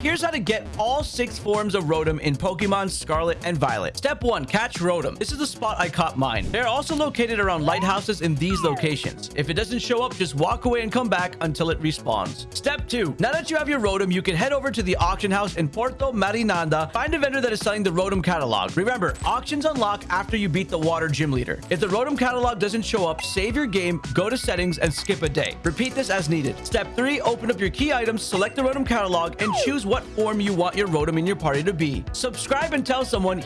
Here's how to get all six forms of Rotom in Pokemon Scarlet and Violet. Step 1. Catch Rotom. This is the spot I caught mine. They're also located around lighthouses in these locations. If it doesn't show up, just walk away and come back until it respawns. Step 2. Now that you have your Rotom, you can head over to the auction house in Porto Marinanda. Find a vendor that is selling the Rotom catalog. Remember, auctions unlock after you beat the water gym leader. If the Rotom catalog doesn't show up, save your game, go to settings, and skip a day. Repeat this as needed. Step 3. Open up your key items, select the Rotom catalog, and choose what form you want your Rotom in your party to be. Subscribe and tell someone